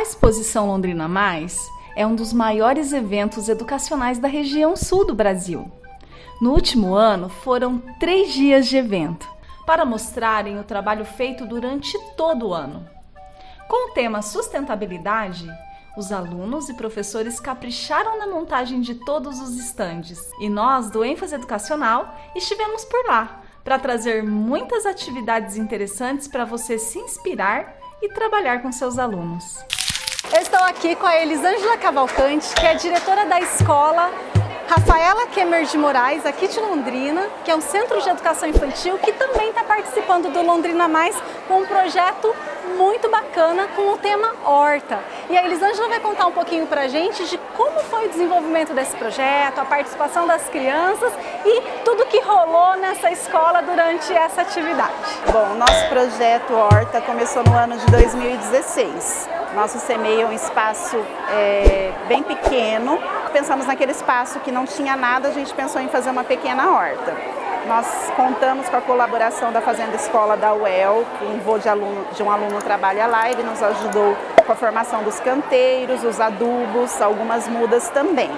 A exposição Londrina Mais é um dos maiores eventos educacionais da região sul do Brasil. No último ano, foram três dias de evento para mostrarem o trabalho feito durante todo o ano. Com o tema sustentabilidade, os alunos e professores capricharam na montagem de todos os estandes e nós, do ênfase educacional, estivemos por lá para trazer muitas atividades interessantes para você se inspirar e trabalhar com seus alunos. Eu estou aqui com a Elisângela Cavalcante, que é diretora da escola Rafaela Kemmer de Moraes, aqui de Londrina, que é um centro de educação infantil que também está participando do Londrina Mais com um projeto muito bacana com o tema Horta. E a Elisângela vai contar um pouquinho para a gente de como foi o desenvolvimento desse projeto, a participação das crianças e tudo que rolou nessa escola durante essa atividade. Bom, nosso projeto Horta começou no ano de 2016. Nosso CMEI é um espaço é, bem pequeno. Pensamos naquele espaço que não tinha nada, a gente pensou em fazer uma pequena horta. Nós contamos com a colaboração da Fazenda Escola da UEL, um voo de, aluno, de um aluno trabalha lá, ele nos ajudou com a formação dos canteiros, os adubos, algumas mudas também.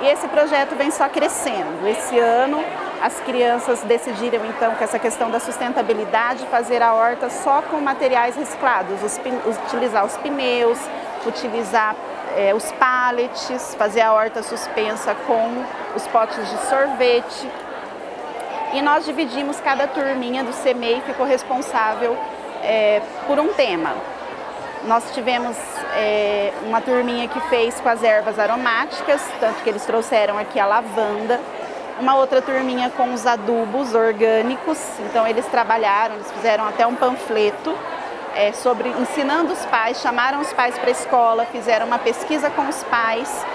E esse projeto vem só crescendo. Esse ano as crianças decidiram então que essa questão da sustentabilidade, fazer a horta só com materiais reciclados, os, utilizar os pneus, utilizar é, os pallets, fazer a horta suspensa com os potes de sorvete. E nós dividimos cada turminha do CMEI, ficou responsável é, por um tema. Nós tivemos é, uma turminha que fez com as ervas aromáticas, tanto que eles trouxeram aqui a lavanda, uma outra turminha com os adubos orgânicos, então eles trabalharam, eles fizeram até um panfleto é, sobre ensinando os pais, chamaram os pais para a escola, fizeram uma pesquisa com os pais,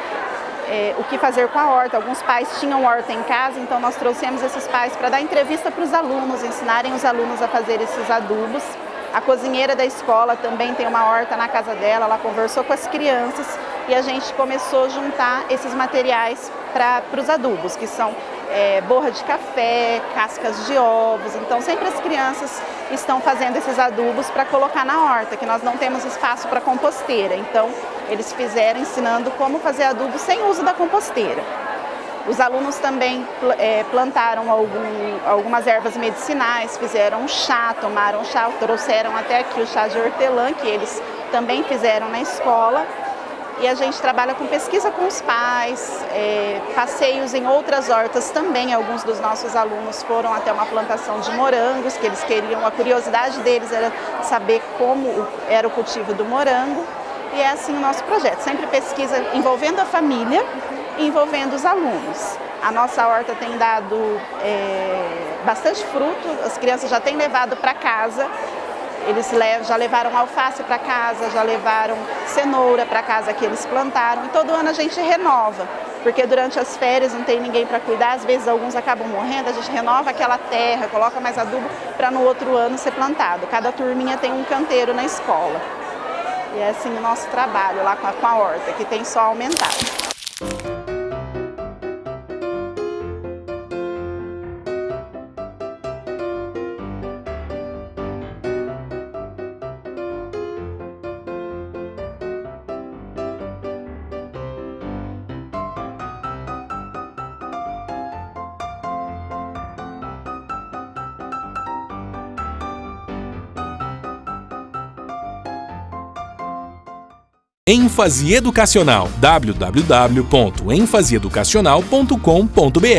é, o que fazer com a horta. Alguns pais tinham horta em casa, então nós trouxemos esses pais para dar entrevista para os alunos, ensinarem os alunos a fazer esses adubos. A cozinheira da escola também tem uma horta na casa dela, ela conversou com as crianças e a gente começou a juntar esses materiais para os adubos, que são é, borra de café, cascas de ovos. Então sempre as crianças estão fazendo esses adubos para colocar na horta, que nós não temos espaço para composteira. Então eles fizeram ensinando como fazer adubo sem uso da composteira. Os alunos também é, plantaram algum, algumas ervas medicinais, fizeram chá, tomaram chá, trouxeram até aqui o chá de hortelã, que eles também fizeram na escola. E a gente trabalha com pesquisa com os pais, é, passeios em outras hortas também. Alguns dos nossos alunos foram até uma plantação de morangos, que eles queriam, a curiosidade deles era saber como era o cultivo do morango. E é assim o nosso projeto, sempre pesquisa envolvendo a família, envolvendo os alunos. A nossa horta tem dado é, bastante fruto, as crianças já têm levado para casa, eles já levaram alface para casa, já levaram cenoura para casa que eles plantaram e todo ano a gente renova, porque durante as férias não tem ninguém para cuidar, às vezes alguns acabam morrendo, a gente renova aquela terra, coloca mais adubo para no outro ano ser plantado. Cada turminha tem um canteiro na escola. E é assim o nosso trabalho lá com a, com a horta, que tem só aumentado. Ênfase educacional. www.enfaseeducacional.com.br